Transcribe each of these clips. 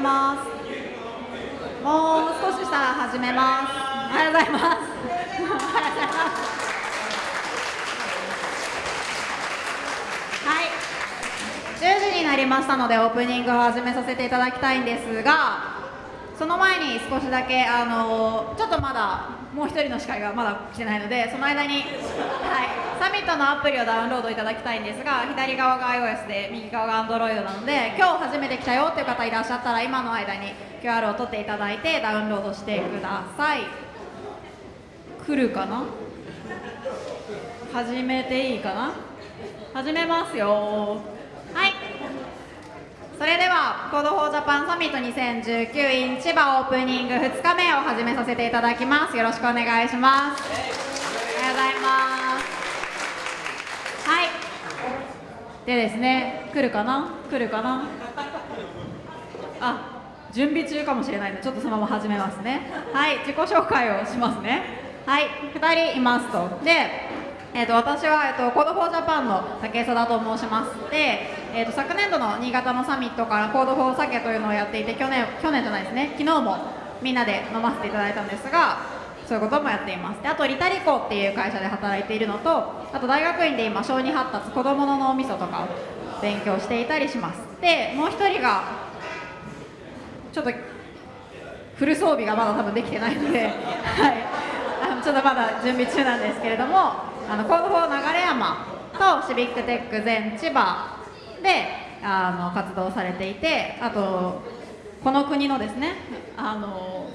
ます。もう少ししたら始めます。おはようございますおはようございます。はい。10時になりましたのでオープニングを始めさせていただきたいんですがその前に少しだけあのちょっとまだもう一人の司会がまだ来てないのでその間に、はい、サミットのアプリをダウンロードいただきたいんですが左側が iOS で右側が Android なので今日初めて来たよっていう方いらっしゃったら今の間に QR を取っていただいてダウンロードしてください。来るかな？始めていいかな？始めますよ。それでは Code for Japan Summit 2019 in 千葉オープニング2日目を始めさせていただきます。よろしくお願いします。おはようございます。はい。でですね来るかな？来るかな？あ準備中かもしれないのでちょっとそのまま始めますね。はい。自己紹介をしますね。はい。2人いますと。でえーと、私は、えーと、 Code for Japan の竹貞と申します。で、えーと、昨年度の新潟のサミットから Code for 酒というのをやっていて去年去年じゃないですね。昨日もみんなで飲ませていただいたんですがそういうこともやっています。であと LITALICO っていう会社で働いているのとあと大学院で今小児発達子どもの脳みそとかを勉強していたりします。でもう一人がちょっとフル装備がまだ多分できてないので、はい、あのちょっとまだ準備中なんですけれどもあの Code for 流山と Civic Tech 全千葉であの活動されていてあとこの国のですねあの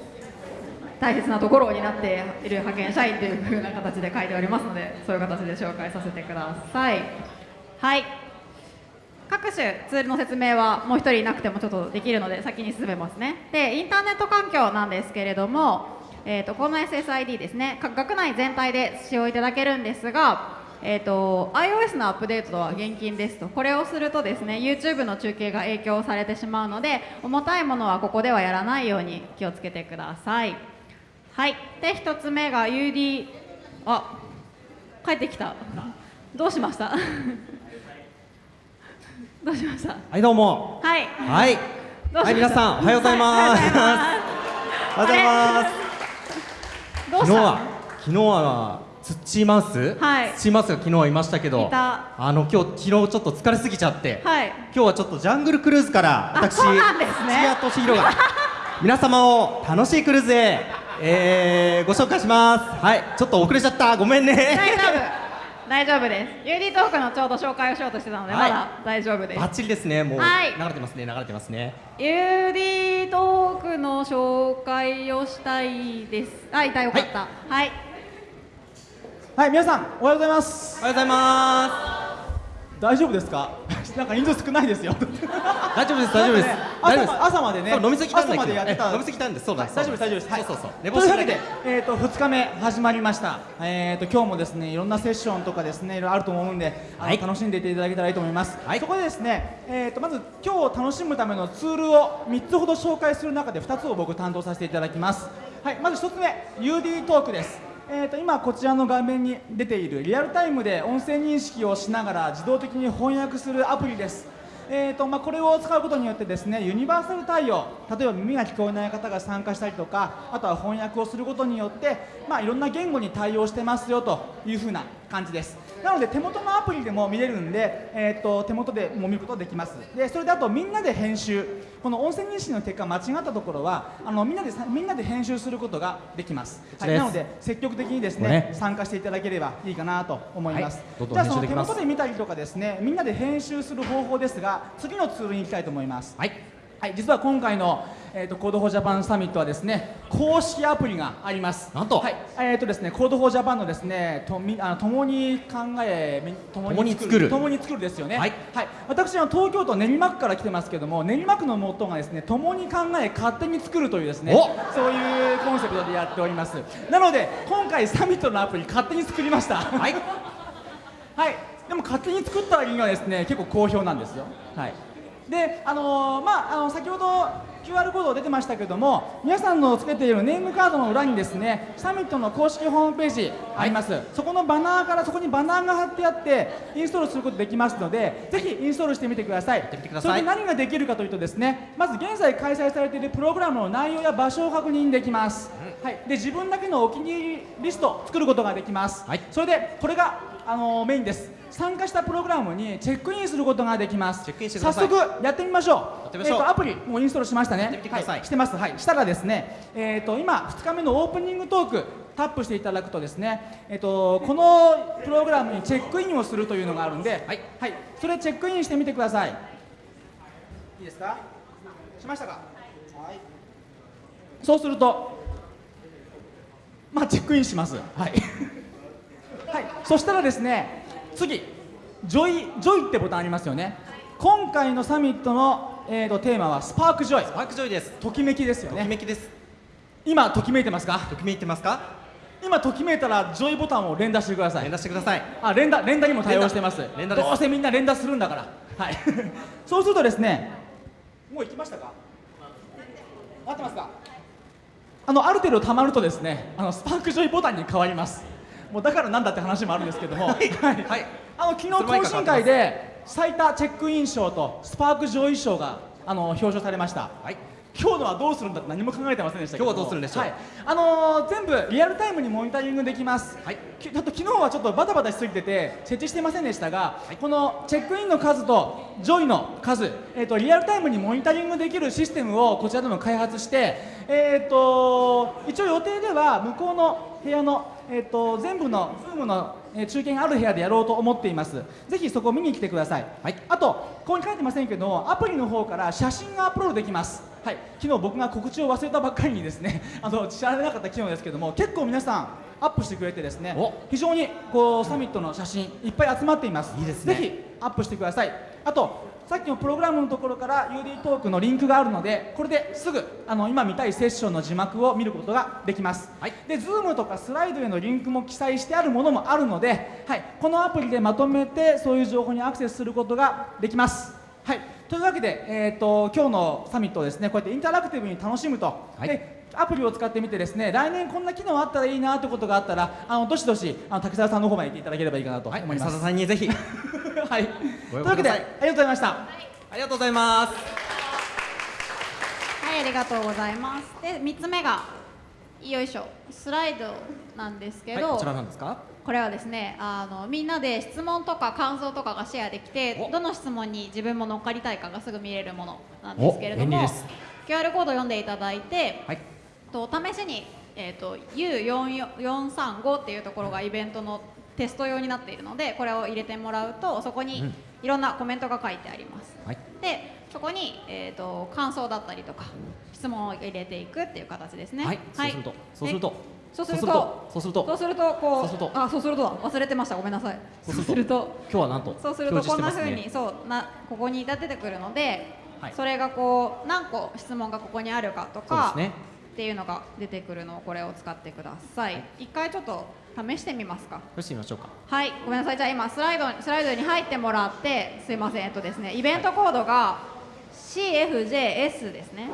大切なところを担っている派遣社員というふうな形で書いておりますのでそういう形で紹介させてください。はい。各種ツールの説明はもう1人いなくてもちょっとできるので先に進めますね。でインターネット環境なんですけれどもえーと、この SSID ですね。学内全体で使用いただけるんですが、えーと、iOS のアップデートは現金ですと。これをするとですね YouTube の中継が影響されてしまうので重たいものはここではやらないように気をつけてください。はい。で1つ目が UD あ帰ってきた。どうしました？どうしました？はいどうも。はい。はい。はい皆さんおはようございます。おはようございます昨日は昨日はツッチーマウス、はい、ツッチーマウスが昨日はいましたけどあの今日昨日ちょっと疲れすぎちゃって、はい、今日はちょっとジャングルクルーズから私土屋敏弘が皆様を楽しいクルーズへ、えー、ご紹介します。はいちょっと遅れちゃった。ごめんね大丈夫です。UD トークのちょうど紹介をしようとしてたので、はい、まだ大丈夫です。バッチリですね。もう、はい、流れてますね。流れてますね。UD トークの紹介をしたいです。あいたよかった。はい、はい、はい、皆さんおはようございます。おはようございます。大丈夫ですか？なんか人数少ないですよ。大丈夫です大丈夫です、ね、朝朝までね飲みすぎたん朝までやってた。飲みすぎたんですそうだ大丈夫です大丈夫です。はい。そうそうそう。というわけでえっ、ー、と2日目始まりました。えっ、ー、と今日もですねいろんなセッションとかですねいろいろあると思うんで、はい、楽しんでいていただけたらいいと思います、はい、そこでですねえっ、ー、とまず今日楽しむためのツールを3つほど紹介する中で2つを僕担当させていただきます。はい。まず1つ目 UD トークですえー、と今こちらの画面に出ているリアルタイムで音声認識をしながら自動的に翻訳するアプリです。えーとまあ、これを使うことによってですねユニバーサル対応。例えば耳が聞こえない方が参加したりとかあとは翻訳をすることによって、まあ、いろんな言語に対応してますよというふうな感じです。なので手元のアプリでも見れるんで、えーと、手元でも見ることができます。でそれであとみんなで編集。この音声認識の結果間違ったところはあのみんなでみんなで編集することができます、はい、なので積極的にですね、ね、参加していただければいいかなと思います、はい、じゃあその手元で見たりとかですねみんなで編集する方法ですが次のツールに行きたいと思います。はい、はい、実は今回のえーと、 Code for Japan サミットはですね公式アプリがあります。なんと、はいえーとですね、 Code for Japan のですねとみあの共に考え共に作る共に作る。ですよね、はい、はい、私は東京都練馬区から来てますけども練馬区のモットーがですね共に考え勝手に作るというですねそういうコンセプトでやっております。なので今回サミットのアプリ勝手に作りました。はい、はい、でも勝手に作った割にはですね結構好評なんですよ。はいであのーまああの先ほど QR コード出てましたけども皆さんのつけているネームカードの裏にですねサミットの公式ホームページあります、そこのバナーからそこにバナーが貼ってあってインストールすることできますのでぜひインストールしてみてください。てみてください。それで何ができるかというとですねまず現在開催されているプログラムの内容や場所を確認できます、はい、で自分だけのお気に入りリストを作ることができます、はい。それでこれがあのメインです参加したプログラムにチェックインすることができます。チェックインしてください。早速やってみましょう。えーとアプリもうインストールしましたね。やってみてください。はしてます。はいしたらですねえっ、と今2日目のオープニングトークタップしていただくとですねえっ、とこのプログラムにチェックインをするというのがあるんではい、はい、それチェックインしてみてください。いいですか？しましたか？はい。そうするとまあチェックインします。はい。はい、そしたらですね次 Joy、Joy ってボタンありますよね。今回のサミットの、えー、とテーマは Spark Joy。Spark Joy です。ときめきですよときめきです。今ときめいてますか？ときめいてますか？今ときめいたら Joy ボタンを連打してください。連打してください。あ連打連打にも対応してます。連打どうせみんな連打するんだから。はい。そうするとですねもう行きましたか？合ってますか？あのある程度溜まるとですねあの Spark Joy ボタンに変わりますもうだからなんだって話もあるんですけども。はい、はい。あの昨日懇親会で最多チェックイン賞と Spark Joy 賞があの表彰されました。はい。今日のはどうするんだって何も考えてませんでしたけど今日はどうするんでしょう？はい、あのー全部リアルタイムにモニタリングできます、はい。きあと昨日はちょっとバタバタしすぎてて設置してませんでしたが、このチェックインの数と Joy の数、えー、とリアルタイムにモニタリングできるシステムをこちらでも開発して、えー、と一応予定では向こうの部屋の、えー、と全部の Zoom のえー中継がある部屋でやろうと思っています。ぜひそこを見に来てください、はい。あとここに書いてませんけどアプリの方から写真がアップロードできます。はい。昨日僕が告知を忘れたばっかりにですね あの知られなかった機能ですけども結構皆さんアップしてくれてですねお。非常にこうサミットの写真いっぱい集まっています。いいですね。ぜひアップしてください。あとさっきのプログラムのところから UD トークのリンクがあるのでこれですぐあの今見たいセッションの字幕を見ることができます、はい。で Zoom とかスライドへのリンクも記載してあるものもあるので、はい、このアプリでまとめてそういう情報にアクセスすることができます。はい。というわけで、えー、と今日のサミットをですねこうやってインタラクティブに楽しむと、はい。でアプリを使ってみてですね来年こんな機能あったらいいなということがあったらあのどしどしあの滝沢さんの方まで行っていただければいいかなと思はいいます、佐田さんにぜひ。はい。というわけで、ありがとうございました。ありがとうございます。はい、ありがとうございます。で、三つ目がよいしょ、スライドなんですけど、はいこちらなんですか？これはですね、あのみんなで質問とか感想とかがシェアできてお、どの質問に自分も乗っかりたいかがすぐ見れるものなんですけれどもお便利です、QR コード読んでいただいて、はいと試しに、えー、と U435 っていうところがイベントのテスト用になっているのでこれを入れてもらうとそこにうん。いろんなコメントが書いてあります、はい。でそこに、えー、と感想だったりとか質問を入れていくっていう形ですね。はい。そうするとそうすると。でそうするとそうするとそうすると。こうそうすると。あそうするとだ忘れてました。ごめんなさい。そうすると今日はなんとそうするとこんな風に、表示してそうなここに出てくるので、はい。それがこう何個質問がここにあるかとかそうですねっていうのが出てくるのをこれを使ってください。一回ちょっと試してみますか。ますねよしみましょうかはい、ごめんなさい。じゃあ今スライドスライドに入ってもらってすいません。えっとですねイベントコードが CFJS ですね。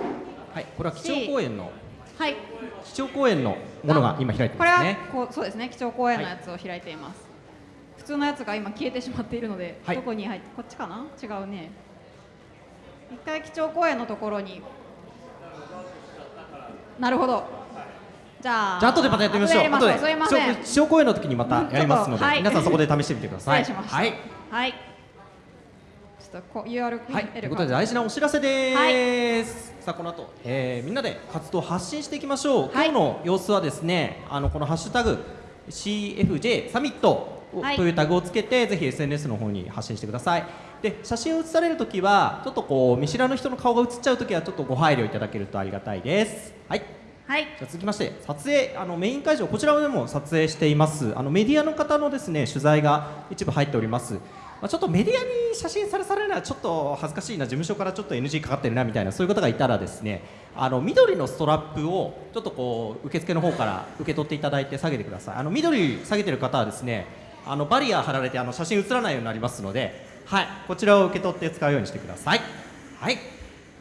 はいこれは基調講演のはい。基調講演のものが今開いてこれはますねこうそうですね基調講演のやつを開いています。普通のやつが今消えてしまっているので、はいどこに入ってこっちかな？違うね。一回基調講演のところに。なるほど。じゃあ。じゃあ後でまたやってみましょう。後でやりましょう。すいません。基調講演の時にまたやりますので、はい。皆さんそこで試してみてください。はい。はい。ちょっとこはい、ということで大事なお知らせです、さあこの後、えーみんなで活動を発信していきましょう、はい。今日の様子はですねあのこのハッシュタグ CFJ サミットというタグをつけて、ぜひ SNS の方に発信してくださいで写真を写されるときはちょっとこう見知らぬ人の顔が写っちゃうときはちょっとご配慮いただけるとありがたいです。はい。はい。じゃあ続きまして撮影あのメイン会場こちらでも撮影しています。あのメディアの方のですね取材が一部入っております、まあ、ちょっとメディアに写真されされるのはちょっと恥ずかしいな事務所からちょっと NG かかってるなみたいなそういう方がいたらですねあの緑のストラップをちょっとこう受付の方から受け取っていただいて下げてください。あの緑下げてる方はですねあのバリア貼られてあの写真写らないようになりますのではいこちらを受け取って使うようにしてくださいはい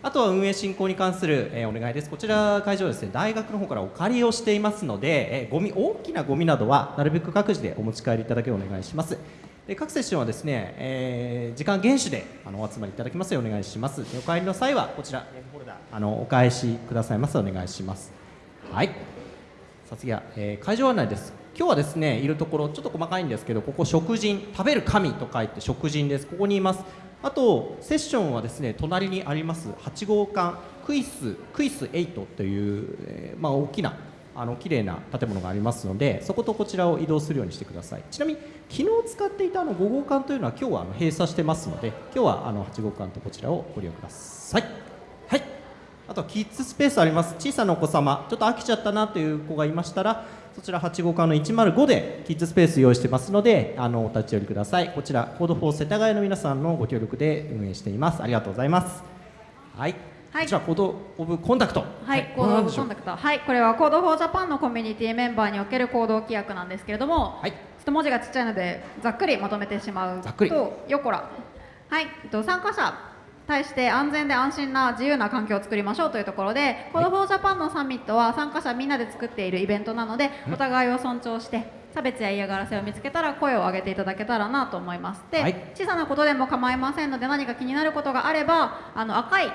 あとは運営進行に関する、えー、お願いです。こちら会場ですね、大学の方からお借りをしていますので、えー、ゴミ大きなゴミなどはなるべく各自でお持ち帰りいただけお願いします。で各セッションはですね、えー、時間厳守であのお集まりいただきますようお願いします。お帰りの際はこちらあのお返しくださいますお願いします。はい。さあ次は、えー、会場案内です。今日はですねいるところちょっと細かいんですけどここ食人食べる神と書いて食人です。ここにいます。あとセッションはですね隣にあります8号館クイスクイス8という、えー、まあ、大きなあの綺麗な建物がありますのでそことこちらを移動するようにしてください。ちなみに昨日使っていたあの5号館というのは今日はあの閉鎖してますので今日はあの8号館とこちらをご利用ください。はい。あとキッズスペースあります。小さなお子様ちょっと飽きちゃったなという子がいましたらそちら8号館の105でキッズスペース用意してますのであのお立ち寄りください。こちら Code for 世田谷の皆さんのご協力で運営しています。ありがとうございます。はい。はい、こちらコードオブコンダクト。はい、コードオブコンダクト。はいこれは Code for Japan のコミュニティメンバーにおける行動規約なんですけれどもはい。ちょっと文字がちっちゃいのでざっくりまとめてしまうとよこら。はい、えっと、参加者対して安全で安心な自由な環境を作りましょうというところで、 Code for Japan のサミットは参加者みんなで作っているイベントなので、お互いを尊重して差別や嫌がらせを見つけたら声を上げていただけたらなと思いますで、はい、小さなことでも構いませんので何か気になることがあればあの赤い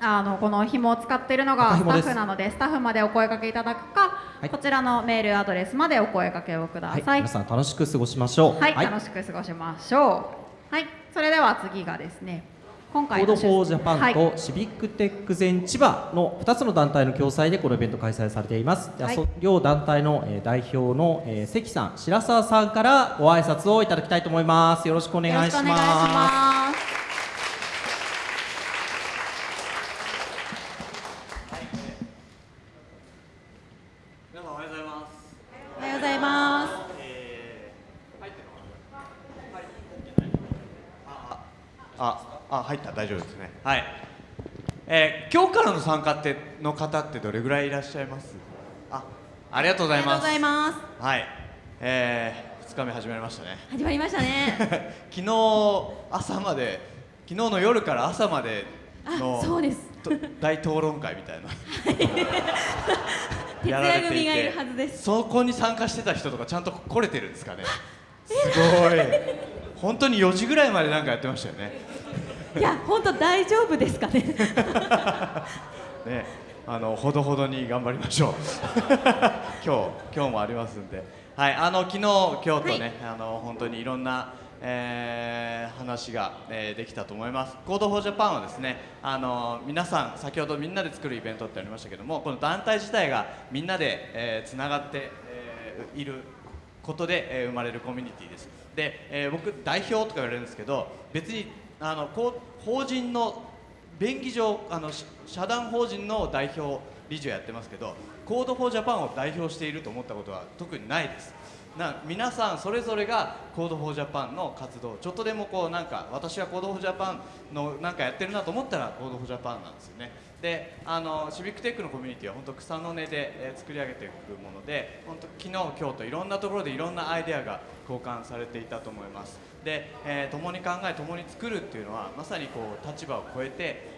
あのこの紐を使っているのがスタッフなのでスタッフまでお声かけいただくか、はい、こちらのメールアドレスまでお声かけをください、はい、皆さん楽しく過ごしましょう。はい、楽しく過ごしましょう。はい。それでは次がですね今回 Code for Japan と Civic Tech 全千葉の2つの団体の共催でこのイベント開催されています、はい、両団体の代表の関さん白澤さんからご挨拶をいただきたいと思います。よろしくお願いします入った大丈夫ですね。はい、えー、今日からの参加っての方ってどれぐらいいらっしゃいます？あありがとうございます。はい。えー、2日目始まりましたね。始まりましたね。昨日朝まで昨日の夜から朝までのそうです。大討論会みたいな。徹夜組がいるはずです。そこに参加してた人とかちゃんと来れてるんですかね。すごい。本当に4時ぐらいまでなんかやってましたよね いや本当大丈夫ですかね ねあのほどほどに頑張りましょう 今日今日もありますんではいあの昨日今日とね、はい、あの本当にいろんなえー、話が、えー、できたと思います。 Code for Japan はですね、あの皆さん先ほどみんなで作るイベントってありましたけども、この団体自体がみんなで、えー、つながって、えー、いることで、えー、生まれるコミュニティです。で、えー、僕代表とか言われるんですけど、別にあの法人の便宜上あの社団法人の代表理事をやってますけど Code for Japan を代表していると思ったことは特にないです。な皆さんそれぞれが Code for Japan の活動ちょっとでもこうなんか私は Code for Japan のなんかやってるなと思ったら Code for Japan なんですよね。であのシビックテックのコミュニティは本当草の根で、え、作り上げていくもので本当昨日今日といろんなところでいろんなアイデアが交換されていたと思います。で、えー、共に考え共に作るっていうのはまさにこう立場を超えて、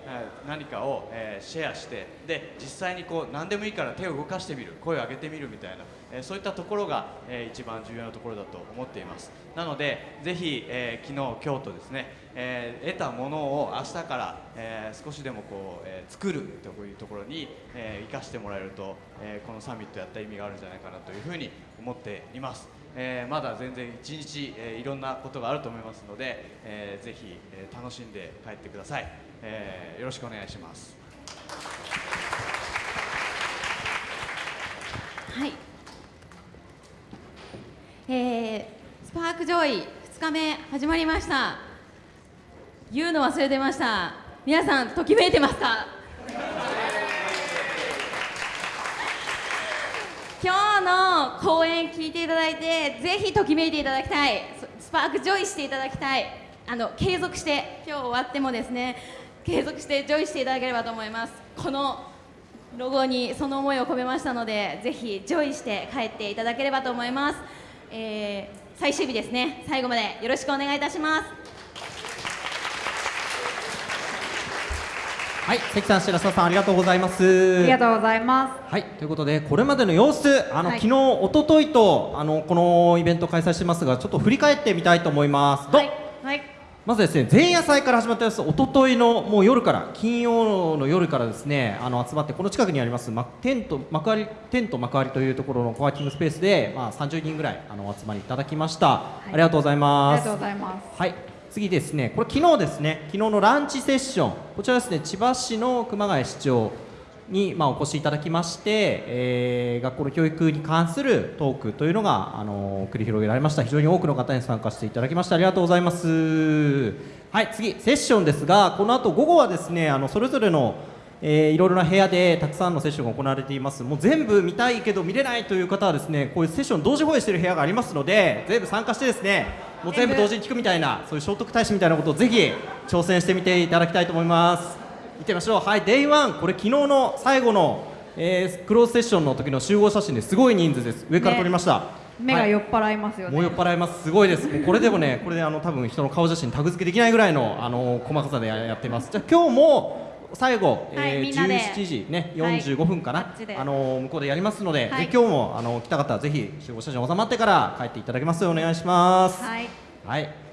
えー、何かを、え、シェアしてで実際にこう何でもいいから手を動かしてみる声を上げてみるみたいな、えー、そういったところが、えー、一番重要なところだと思っています。なのでぜひ、えー、昨日今日とですね、えー、得たものを明日から、えー、少しでもこう、えー、作るというところに、えー、生かしてもらえると、えー、このサミットやった意味があるんじゃないかなというふうに思っています。えー、まだ全然一日、えー、いろんなことがあると思いますので、えー、ぜひ、えー、楽しんで帰ってください、えー、よろしくお願いします。はい。えー、スパークジョイ2日目始まりました。言うの忘れてました。皆さんときめいてますか？今日の講演聞いていただいてぜひときめいていただきたい。 Spark Joy していただきたい。あの継続して今日終わってもですね継続して Joy していただければと思います。このロゴにその思いを込めましたのでぜひ Joy して帰っていただければと思います、えー、最終日ですね。最後までよろしくお願いいたします。はい関さん白澤さんありがとうございます。ありがとうございます。はいということでこれまでの様子あの、はい。昨日一昨日とあのこのイベント開催してますがちょっと振り返ってみたいと思います。どう？はいはいまずですね前夜祭から始まった様子一昨日のもう夜から金曜の夜からですねあの集まってこの近くにあります、ま、テント幕張テント幕張というところのコワーキングスペースで、まあ、30人ぐらいあのお集まりいただきました、ありがとうございあます。りがとうございます。はい。次ですねこれ昨日ですね昨日のランチセッション。こちらですね千葉市の熊谷市長に、まあ、お越しいただきまして、えー学校の教育に関するトークというのが、あの繰り広げられました。非常に多くの方に参加していただきましてありがとうございます。はい次セッションですがこの後午後はですねあのそれぞれのえーいろいろな部屋でたくさんのセッションが行われています。もう全部見たいけど見れないという方はですねこういうセッション同時放映している部屋がありますので全部参加してですねもう全部同時に聞くみたいなそういう聖徳太子みたいなことをぜひ挑戦してみていただきたいと思います。見てみましょう。はい Day1 これ昨日の最後の、えークローズセッションの時の集合写真です。ごい人数です。上から撮りました、はい。目が酔っ払いますよね、もう酔っ払います。すごいです。もうこれでもね。これであの多分人の顔写真タグ付けできないぐらいのあの細かさでややってます。じゃあ今日も最後、えーはいみんなで。17時ねはい。45分かな、あっちで。あの向こうでやりますので、はい。で今日もあの来た方はぜひ集合写真収まってから帰っていただけますようお願いします。はい。はい。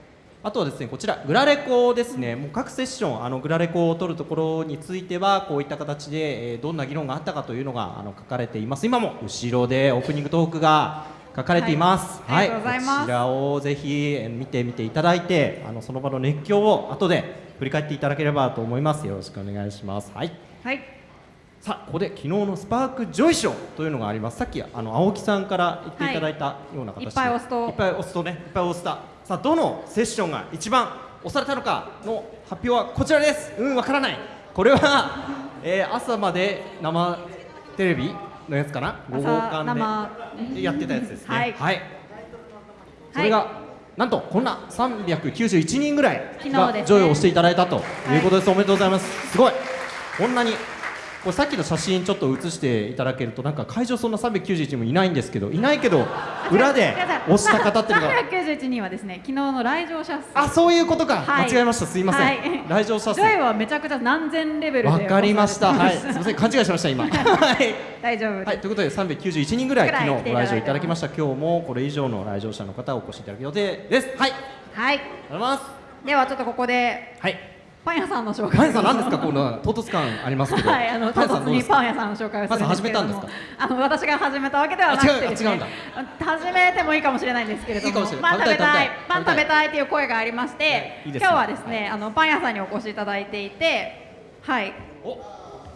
あとはですね、こちらグラレコですね。もう各セッションあのグラレコを取るところについてはこういった形で、えーどんな議論があったかというのがあの書かれています。今も後ろでオープニングトークが書かれています。はいありがとうございますこちらをぜひえー見てみていただいて、あのその場の熱狂を後で振り返っていただければと思います。よろしくお願いします。はい。はいさあここで昨日のスパークジョイ賞というのがありますさっきあの青木さんから言っていただいたような形で、いっぱい押すといっぱい押すとねいっぱい押したさあどのセッションが一番押されたのかの発表はこちらです。うんわからない。これは、えー朝まで生テレビのやつかな？午後朝間生でやってたやつですね。はい。はい、それが、なんとこんな391人ぐらいが上位を押していただいたということです、おめでとうございます。すごい。こんなにこれさっきの写真ちょっと写していただけるとなんか会場そんな391人もいないんですけどいないけど 裏で押した方っていうのが。391人はですね昨日の来場者数。あそういうことか、はい。間違えました。すいません、はい。来場者数。はめちゃくちゃ何千レベルでわかりました。はい。すいません。勘違いしました今。はい。大丈夫です、はい、ということで391人ぐらい昨日ご来場いただきました。今日もこれ以上の来場者の方をお越しいただく予定です。はい。ありがはいとうございます。ではちょっとここで。はいパン屋さんの紹介。パン屋さん何ですか？この唐突感ありますけど。はい、あの唐突にパン屋さんの紹介をするんですけれどもパン屋さん始めたんですあの私が始めたわけではなくてです、ね、あ違うあ違始めてもいいかもしれないんですけれどもパン食べたいパン食べたい。という声がありましていいね。今日はですね、あのパン屋さんにお越しいただいていてはい。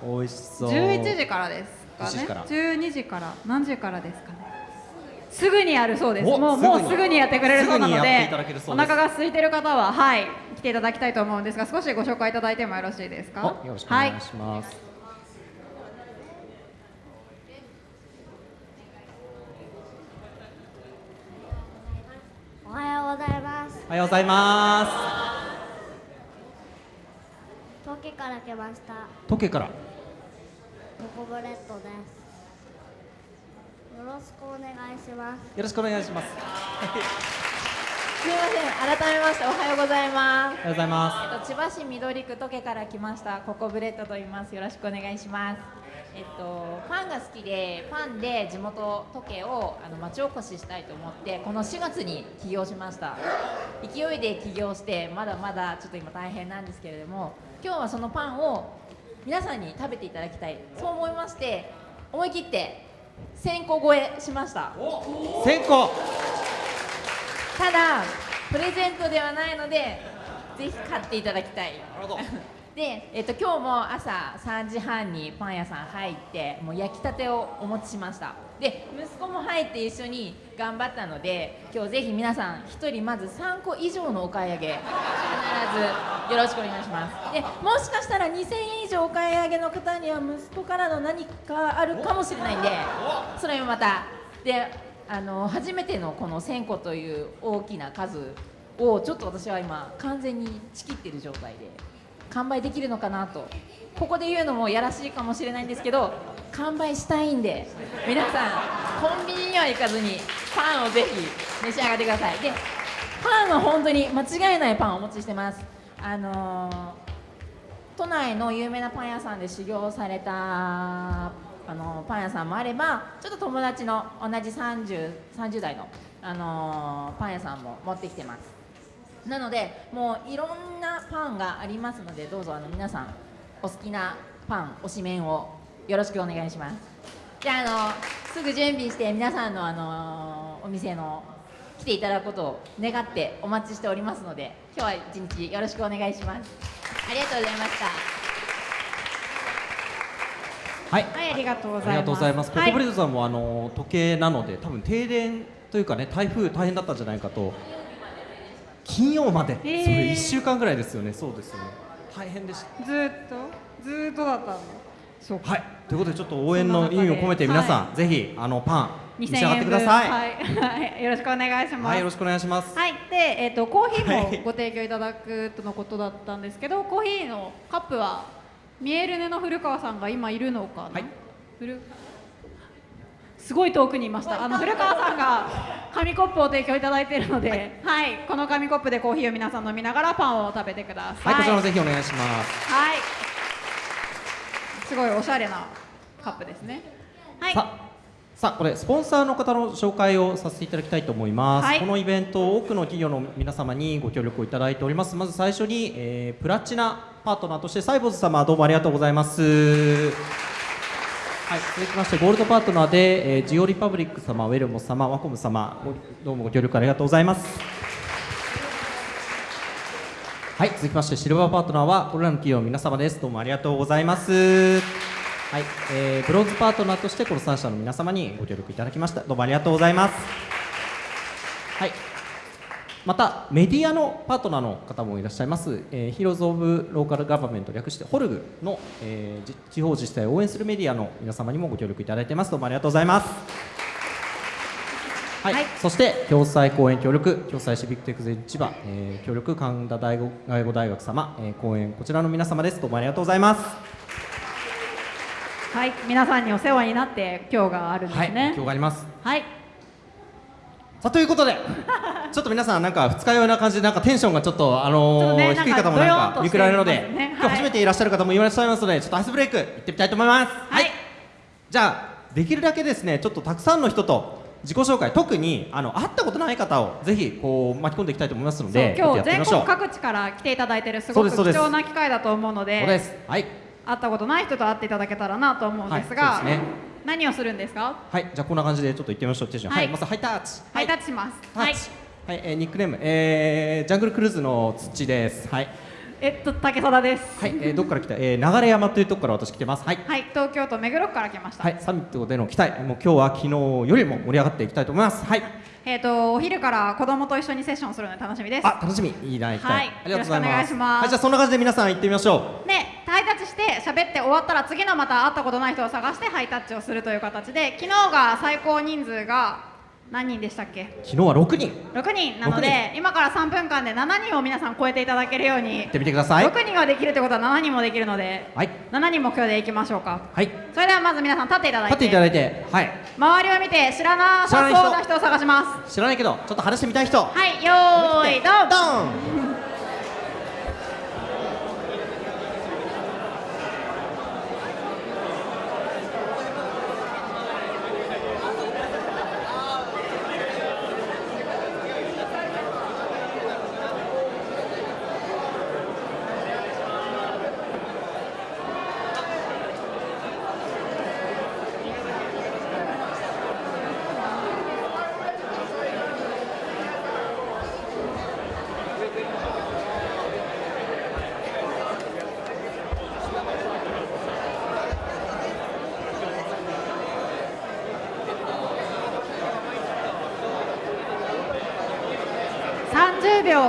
お美味しそう。11時からですか11時から。ね12時から。何時からですかねすぐにやるそうです。おもうすぐに。もうすぐにやってくれるそうなのでお腹が空いてる方ははい来ていただきたいと思うんですが少しご紹介いただいてもよろしいですか？あよろしくお願いします、おはようございます。おはようございます。東京から来ました。土気から。ロコブレッドです。よろしくお願いします。よろしくお願いしますすみません、改めましておはようございます。おはようございまえっと千葉市緑区土気から来ましたロコブレッドと言います。よろしくお願いします。えっとパンが好きでパンで地元土気をあの町おこししたいと思ってこの4月に起業しました。勢いで起業してまだまだちょっと今大変なんですけれども、今日はそのパンを皆さんに食べていただきたい。そう思いまして思い切って1000個超えしました。す先行ただプレゼントではないのでぜひ買っていただきたい。なるほど。で、えっと、今日も朝3時半にパン屋さん入ってもう焼きたてをお持ちしました。で息子も入って一緒に頑張ったので今日ぜひ皆さん1人まず3個以上のお買い上げ必ずよろしくお願いします。でもしかしたら2000円以上お買い上げの方には息子からの何かあるかもしれないんでそれもまた。であの初めてのこの1000個という大きな数をちょっと私は今完全に仕切ってる状態で完売できるのかなとここで言うのもやらしいかもしれないんですけど完売したいんで皆さんコンビニには行かずにパンをぜひ召し上がってください。でパンは本当に間違いないパンをお持ちしてます。あのー都内の有名なパン屋さんで修行されたあのパン屋さんもあればちょっと友達の同じ 30, 30代の、あのパン屋さんも持ってきてます。なのでもういろんなパンがありますのでどうぞあの皆さんお好きなパン推し麺をよろしくお願いしますじゃああのすぐ準備して皆さんのあのお店の来ていただくことを願ってお待ちしておりますので今日は一日よろしくお願いしますありがとうございましたはいはい、ありがとうございます。ありがとうございます。コはいコブレッドさんもあの時計なので多分停電というかね台風大変だったんじゃないかと。金曜まで、へーそれ一週間ぐらいですよね。そうですよね。大変でした。ずーっと、ずーっとだったの？そうか。はい。ということでちょっと応援の意味を込めて皆さん、ぜひあのパン召し上がって円ください。分はい、はい、よろしくお願いします。はい、よろしくお願いします。はい、で、えっ、と、コーヒーはいもご提供いただくとのことだったんですけど、コーヒーのカップは。見えるねの古川さんが今いるのかな？はい古すごい遠くにいました。あの古川さんが紙コップを提供いただいているので、はい、この紙コップでコーヒーを皆さん飲みながらパンを食べてくださ。はいい、こちらもぜひお願いします。はい。すごいおしゃれなカップですね。はい。さあさあこれスポンサーの方の紹介をさせていただきたいと思います、はいこのイベント多くの企業の皆様にご協力をいただいておりますまず最初に、えープラチナパートナーとしてサイボーズ様どうもありがとうございますはい、続きましてゴールドパートナーで、えージオリパブリック様、ウェルモ様、ワコム様、どうもご協力ありがとうございます。はい、続きましてシルバーパートナーはこれらの企業の皆様です。どうもありがとうございます。はい、えーブロンズパートナーとしてこの3社の皆様にご協力いただきました。どうもありがとうございます。はい。またメディアのパートナーの方もいらっしゃいます、えー、ヒーローズ・オブ・ローカル・ガバメント略してホルグの、えーじ地方自治体を応援するメディアの皆様にもご協力いただいてます。どうもありがとうございます。はい、はい。そして共済講演協力共済シビックテクゼ千葉、えー協力神田大学外語大学様、えー講演こちらの皆様です。どうもありがとうございます。はい、皆さんにお世話になって今日があるんですはい。ね。今日があります。はい、さあということで ちょっと皆さんなんか二日酔いな感じでなんかテンションがちょっとあのーね低い方もなんか見比べるので、ねはい。今日初めていらっしゃる方もいらっしゃいますのでちょっとアイスブレイク行ってみたいと思います。はい、じゃあできるだけですねちょっとたくさんの人と自己紹介特にあの会ったことない方をぜひこう巻き込んでいきたいと思いますので今日全国各地から来ていただいてるすごく貴重な機会だと思うので、そうです。はい。会ったことない人と会っていただけたらなと思うんですが、はいそうですね何をするんですか？はいじゃあこんな感じでちょっと行ってみましょう。手順はい。はいまずハイタッチ。ハイタッチします。はい。はい、えーニックネーム、えージャングルクルーズの土です。はい。えっと竹貞です。はい、えーどこから来た、えー流山というところから私来てます。はい。はい、東京都目黒区から来ました。はい、サミットでの期待、もう今日は昨日よりも盛り上がっていきたいと思います。はい、えっ、とお昼から子供と一緒にセッションするので楽しみです。あ、楽しみ、いいな、行きたい。はい。ありがとうございます。よろしくお願いします。はい、じゃあそんな感じで皆さん行ってみましょでハイタッチして喋って終わったら次のまた会ったことない人を探してハイタッチをするという形で昨日が最高人数が何人でしたっけ？う。昨日は6人、6人。なので今から3分間で7人を皆さん超えていただけるように。行ってみてください。6人ができるってことは7人もできるのではい、7人目標でいきましょうか。はい、それではまず皆さん立っていただいて。立っていただいて、はい、周りを見て知らなさそうな人を探します。知らないけど、ちょっと話してみたい人。はいよーいドン。ドン。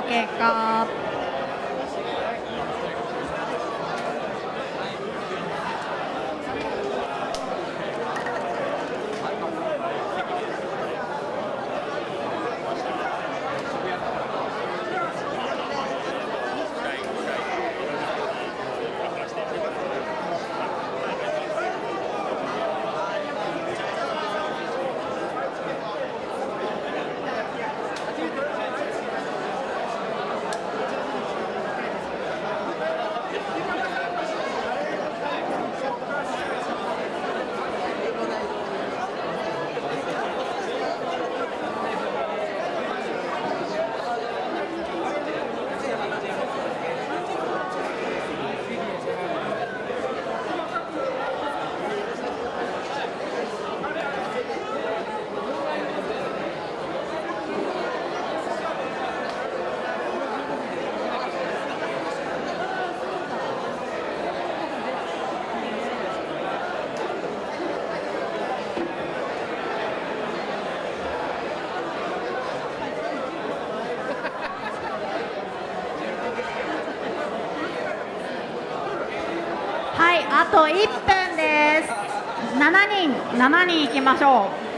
30秒あと1分です。7人7人いきましょう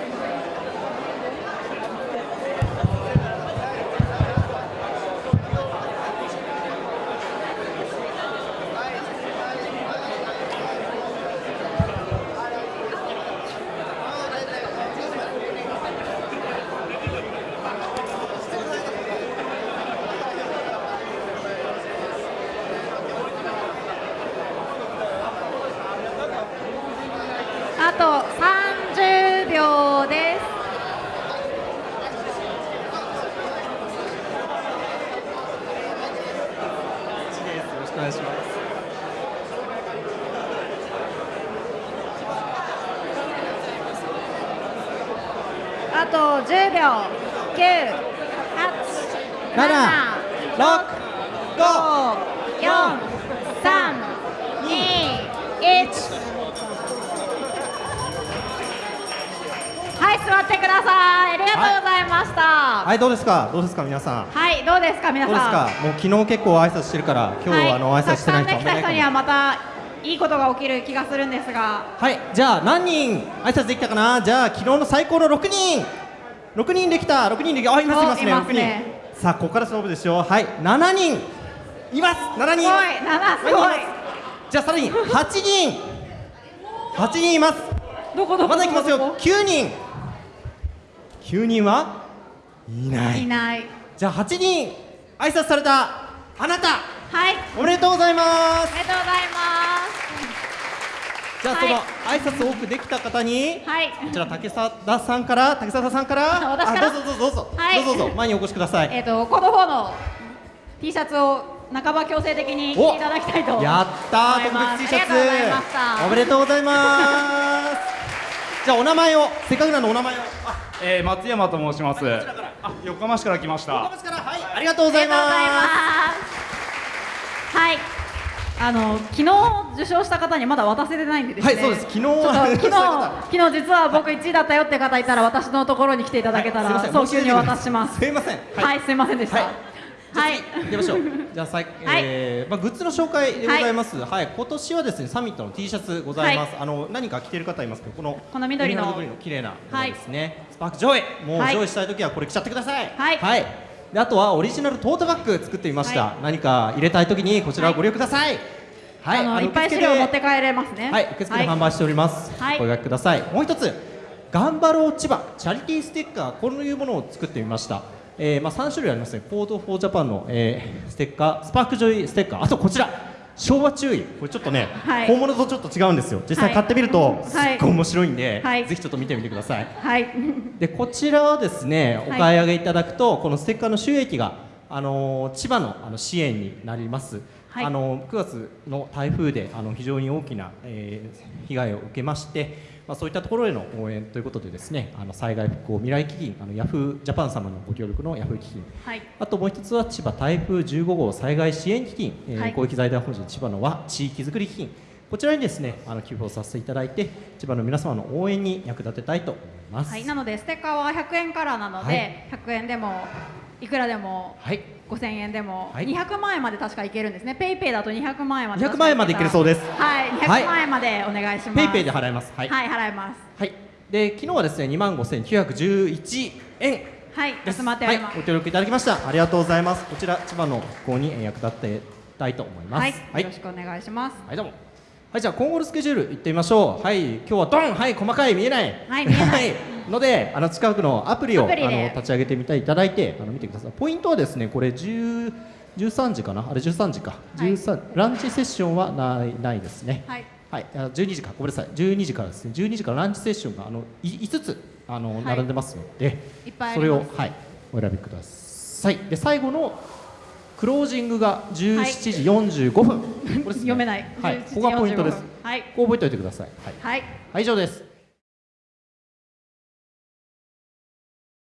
あと30秒ですよろしくお願いしますあと10秒。9 8 7 6 5 4 3 2 1はい座ってください。ありがとうございました。ははいどうですか？どうですか？皆さん。い、どうですか？皆どうですさんか？もう昨日結構挨拶してるから今日はあの挨拶してない人たくさんできた人にはまたいいことが起きる気がするんですが。はいじゃあ何人挨拶できたかな？じゃあ昨日の最高の6人6人できた。6人できた。あいますいますね。ますね。6人さあここから勝負ですよ。はい。7人。います。7人。すごい。7すごい。じゃあさらに。8人。8人います。どこどこまだいきますよ。どこ9人。9人は？いない。いない。じゃあ8人。挨拶されたあなた。はい。おめでとうございます。おめでとうございますじゃあその挨拶多くできた方にはい。こちら竹澤さんから竹澤さんから。私から？あどうぞどうぞどうぞ、はい。どうぞどうぞ前にお越しください。えっ、とこの方の T シャツを半ば強制的に着ていただきたいとやったー特思います別 T シャツ。ありがとうございましたおめでとうございます。じゃあお名前をせっかくなのでお名前を。あえー、松山と申します。はいこちらから。あ、横浜市から来ました。横浜市から。はいありがとうございます。ありがとうございます。はいあの昨日受賞した方にまだ渡せてないんでですね。はいそうです。昨日昨日 昨日実は僕1位だったよって方いたら私のところに来ていただけたら、はい早急にお渡しします。すいません。はい、すいませんでした。はい。はい、行きましょう。じゃあさい、えーまあグッズの紹介でございます。はい、今年はですねサミットの T シャツございます。あの何か着てる方いますけど、このこの緑の。緑の綺麗なものですね。 Spark Joy、もうはい joy したい時はこれ着ちゃってください。はいであとはオリジナルトートバッグ作ってみました。は何か入れたい時にこちらをご利用ください。はい、あのいっぱい資料持って帰れますねはい、受付で販売しております。はいお声掛けください。もう一つ、頑張ろう千葉チャリティーステッカーこういうものを作ってみました。えー、まあ三種類ありますね。 Code for Japan の、えー、ステッカー、 Spark Joy ステッカー、あとこちら。昭和注意。これちょっとね、はい。本物とちょっと違うんですよ。実際買ってみると、すはい。っごい面白いんで、はい。ぜひちょっと見てみてください。はい。でこちらはですねお買い上げいただくと、このステッカーの収益が、あのー千葉のあの支援になります、はい。あのー9月の台風であの非常に大きな、えー被害を受けまして、まあ、そういったところへの応援ということでですねあの災害復興未来基金あのヤフージャパン様のご協力のヤフー基金。はい。あともう一つは千葉台風15号災害支援基金、えーはい。公益財団法人千葉のは地域づくり基金。こちらにですねあの寄付をさせていただいて千葉の皆様の応援に役立てたいと思います。はい、なのでステッカーは100円からなので、100円でもいくらでもはい5000円でも、はい200万円まで確かいけるんですねペイペイだと200万円まで200万円までいけるそうですはいはい200万円までお願いしますペイペイで払います。はい。はい払いますはい。で昨日はですね2万5911円はいです。集まっております、はい。ご協力いただきました。ありがとうございます。こちら千葉の復興にえー役立てたいと思います。はい、はいよろしくお願いしますはいどうも。はいじゃあ今後のスケジュール行ってみましょう。はい今日はドンはい細かい見えない。はい見えないのであの近くのアプリをあの立ち上げてみていただいてあの見てください。ポイントはですねこれ10 13時かな？あれ13時か、はい。13ランチセッションはないないですね。はい。はい、あ12時か、ごめんなさい、12時からですね、12時からランチセッションがあのい5つあの、い。並んでますので、いっぱいあそれを、はい、お選びください。で、最後のクロージングが17時45分、これですね。読めない。はい、17時ここがポイントです。45分はい。ここ覚えておいてください。はい、はい。はい、以上です。